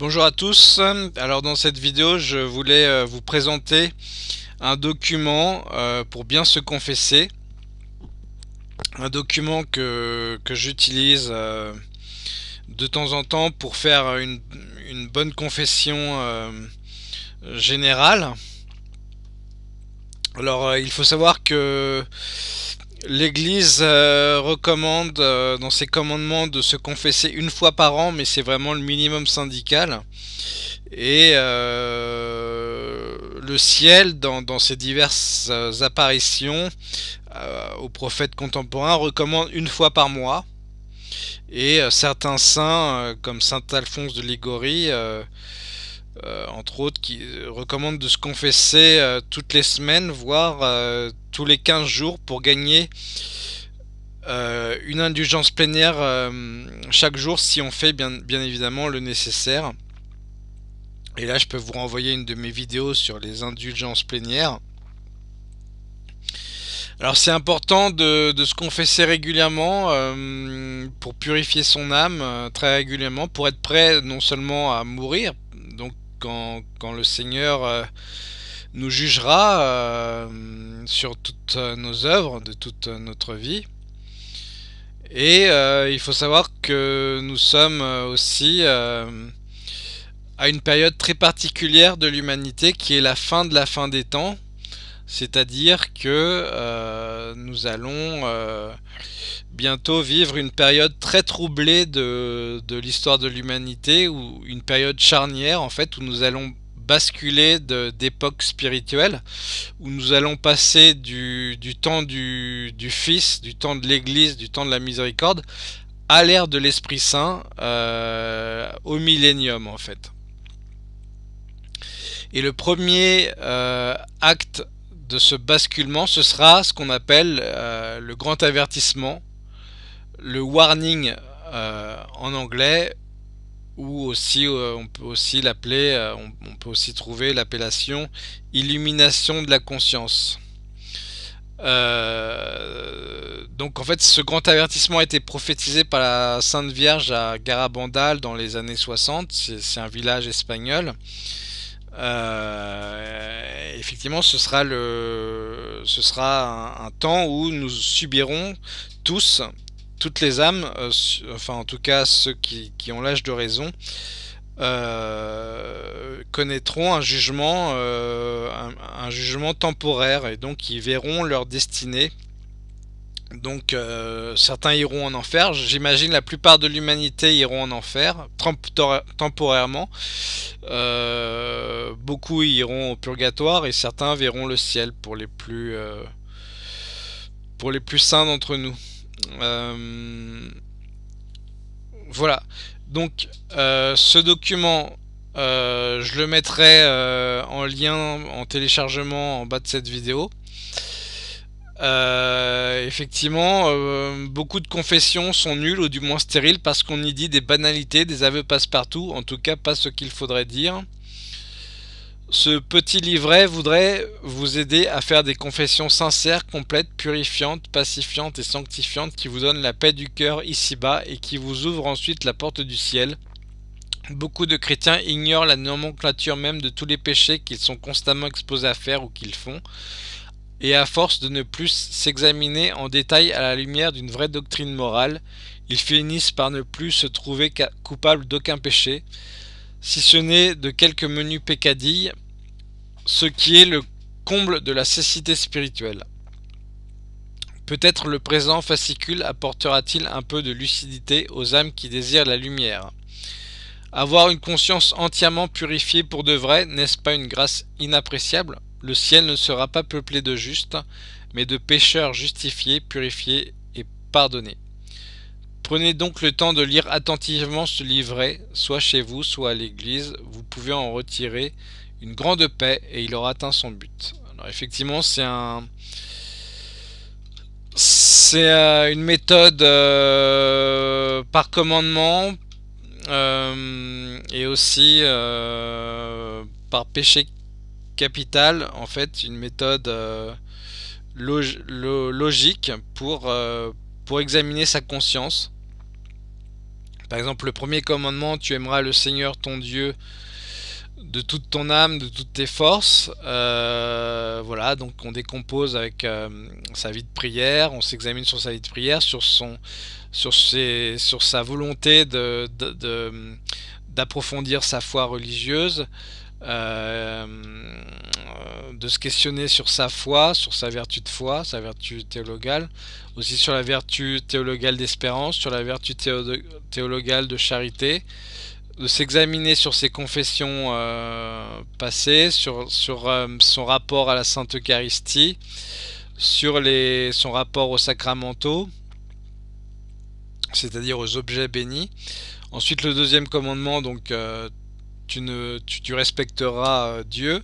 Bonjour à tous, alors dans cette vidéo je voulais euh, vous présenter un document euh, pour bien se confesser. Un document que, j'utilise euh, de temps en temps pour faire une, bonne confession générale. Alors il faut savoir que L'Église euh, recommande euh, dans ses commandements de se confesser une fois par an, mais c'est vraiment le minimum syndical. Et euh, le ciel, dans, ses diverses apparitions aux prophètes contemporains, recommande une fois par mois. Et certains saints, comme Saint Alphonse de Ligorie, entre autres, qui recommandent de se confesser toutes les semaines, voire tous les 15 jours pour gagner euh, une indulgence plénière euh, chaque jour si on fait bien, bien évidemment le nécessaire. Et là je peux vous renvoyer une de mes vidéos sur les indulgences plénières. Alors c'est important de, se confesser régulièrement euh, pour purifier son âme très régulièrement, pour être prêt non seulement à mourir, donc quand, le Seigneur nous jugera euh, sur toutes nos œuvres, de toute notre vie. Et euh, il faut savoir que nous sommes aussi euh, à une période très particulière de l'humanité qui est la fin de la fin des temps. C'est-à-dire que nous allons bientôt vivre une période très troublée de, l'histoire de l'humanité, ou une période charnière en fait, où nous allons basculer d'époque spirituelle où nous allons passer du, temps du, Fils, du temps de l'Église, du temps de la miséricorde à l'ère de l'Esprit Saint euh, au millénium en fait. Et le premier euh, acte de ce basculement, ce sera ce qu'on appelle euh, le grand avertissement, le warning en anglais, ou aussi euh, on peut aussi l'appeler, euh, on, peut aussi trouver l'appellation illumination de la conscience. Euh, donc en fait ce grand avertissement a été prophétisé par la Sainte Vierge à Garabandal dans les années 60, c'est un village espagnol. Effectivement ce sera, un temps où nous subirons tous toutes les âmes, euh, enfin en tout cas ceux qui, ont l'âge de raison, euh, connaîtront un jugement, euh, un, jugement temporaire et donc ils verront leur destinée. Donc certains iront en enfer, j'imagine la plupart de l'humanité iront en enfer temporairement. beaucoup iront au purgatoire et certains verront le ciel pour les plus, pour les plus saints d'entre nous. Euh, voilà. Donc, euh, ce document, euh, je le mettrai en lien, en téléchargement en bas de cette vidéo. Effectivement, beaucoup de confessions sont nulles ou du moins stériles parce qu'on y dit des banalités, des aveux passe-partout, en tout cas pas ce qu'il faudrait dire. Ce petit livret voudrait vous aider à faire des confessions sincères, complètes, purifiantes, pacifiantes et sanctifiantes qui vous donnent la paix du cœur ici-bas et qui vous ouvrent ensuite la porte du ciel. Beaucoup de chrétiens ignorent la nomenclature même de tous les péchés qu'ils sont constamment exposés à faire ou qu'ils font, et à force de ne plus s'examiner en détail à la lumière d'une vraie doctrine morale, ils finissent par ne plus se trouver coupables d'aucun péché, si ce n'est de quelques menus peccadilles, ce qui est le comble de la cécité spirituelle. Peut-être le présent fascicule apportera-t-il un peu de lucidité aux âmes qui désirent la lumière. Avoir une conscience entièrement purifiée pour de vrai, n'est-ce pas une grâce inappréciable? Le ciel ne sera pas peuplé de justes, mais de pécheurs justifiés, purifiés et pardonnés. Prenez donc le temps de lire attentivement ce livret, soit chez vous, soit à l'église. Vous pouvez en retirer une grande paix et il aura atteint son but. Effectivement. C'est euh, une méthode euh, par commandement euh, et aussi par péché capital, en fait, une méthode logique pour, pour examiner sa conscience Par exemple, le premier commandement, tu aimeras le Seigneur ton Dieu de toute ton âme, de toutes tes forces. Euh, voilà, donc on décompose avec euh, sa vie de prière, on s'examine sur sa vie de prière, sur, son, sur, ses, sur sa volonté d'approfondir de, sa foi religieuse, euh, de se questionner sur sa foi, sur sa vertu de foi, sa vertu théologale, aussi sur la vertu théologale d'espérance, sur la vertu théologale de charité, de s'examiner sur ses confessions euh, passées, sur, euh, son rapport à la Sainte Eucharistie, sur son rapport aux sacramentaux, c'est-à-dire aux objets bénis. Ensuite, le deuxième commandement, donc euh, tu, respecteras Dieu.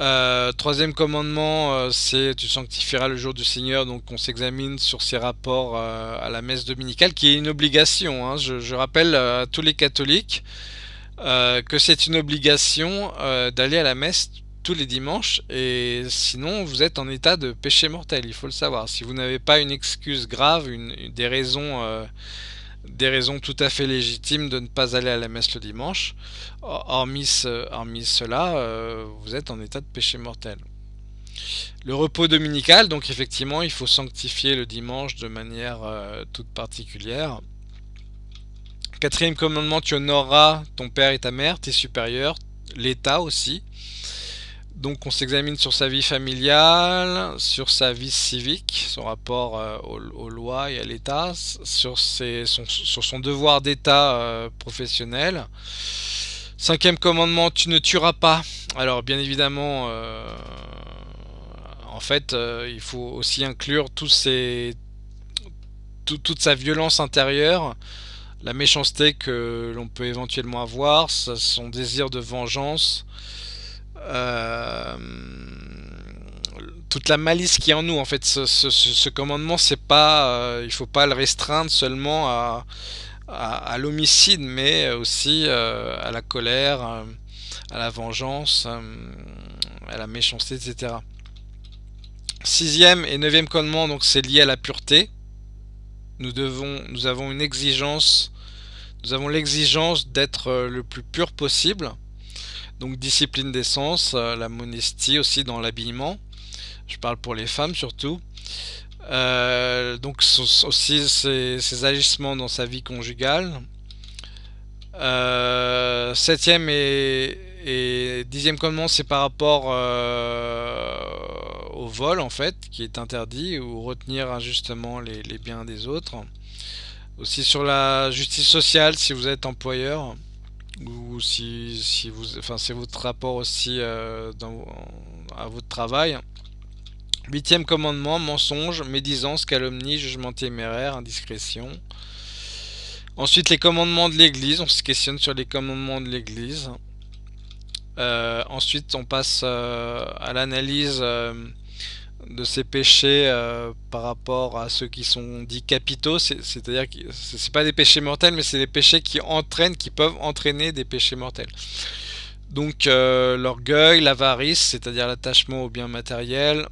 Euh, troisième commandement, euh, c'est tu sanctifieras le jour du Seigneur. Donc on s'examine sur ses rapports euh, à la messe dominicale, qui est une obligation. Hein. Je, rappelle à tous les catholiques que c'est une obligation d'aller à la messe tous les dimanches. Et sinon, vous êtes en état de péché mortel. Il faut le savoir. Si vous n'avez pas une excuse grave, des raisons des raisons tout à fait légitimes de ne pas aller à la messe le dimanche. Hormis, cela, euh, vous êtes en état de péché mortel. Le repos dominical, donc effectivement, il faut sanctifier le dimanche de manière euh, toute particulière. Quatrième commandement, tu honoreras ton père et ta mère, tes supérieurs, l'État aussi. Donc on s'examine sur sa vie familiale, sur sa vie civique, son rapport euh, aux, lois et à l'État, sur, son, devoir d'État euh, professionnel. Cinquième commandement, tu ne tueras pas. Alors bien évidemment, euh, en fait, il faut aussi inclure toute sa violence intérieure, la méchanceté que l'on peut éventuellement avoir, son désir de vengeance, toute la malice qui est en nous. En fait, ce, commandement, c'est pas, euh, il faut pas le restreindre seulement à, à, l'homicide, mais aussi euh, à la colère, à la vengeance, à la méchanceté, etc. Sixième et neuvième commandement, donc c'est lié à la pureté. Nous devons, nous avons une exigence, nous avons l'exigence d'être le plus pur possible. Donc discipline d'essence, euh, la modestie aussi dans l'habillement. Je parle pour les femmes surtout. Euh, donc aussi ses, agissements dans sa vie conjugale. Euh, septième et, dixième commandement, c'est par rapport au vol en fait, qui est interdit, ou retenir injustement les biens des autres. Aussi sur la justice sociale, si vous êtes employeur ou si, si vous, enfin c'est votre rapport aussi euh, à votre travail. Huitième commandement, mensonge, médisance, calomnie, jugement téméraire, indiscrétion. Ensuite, les commandements de l'Église, on se questionne sur les commandements de l'Église. Euh, ensuite, on passe euh, à l'analyse de ces péchés euh, par rapport à ceux qui sont dits capitaux, c'est-à-dire que c'est pas des péchés mortels, mais c'est des péchés qui entraînent, qui peuvent entraîner des péchés mortels. Donc euh, l'orgueil, l'avarice, c'est-à-dire l'attachement aux biens matériels,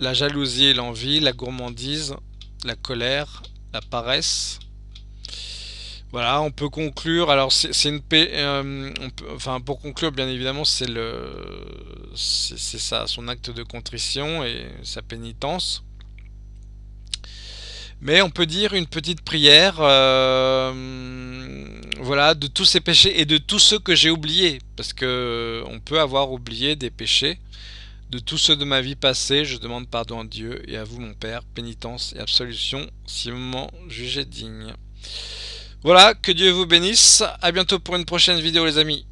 la jalousie et l'envie, la gourmandise, la colère, la paresse, voilà, on peut conclure. Alors, c'est une paix. Euh, pour conclure, bien évidemment, c'est le, c'est ça, son acte de contrition et sa pénitence. Mais on peut dire une petite prière, euh, voilà, de tous ces péchés et de tous ceux que j'ai oubliés, parce que on peut avoir oublié des péchés. De tous ceux de ma vie passée, je demande pardon à Dieu et à vous, mon Père, pénitence et absolution, si vous m'en jugez digne. Voilà, que Dieu vous bénisse. A bientôt pour une prochaine vidéo les amis.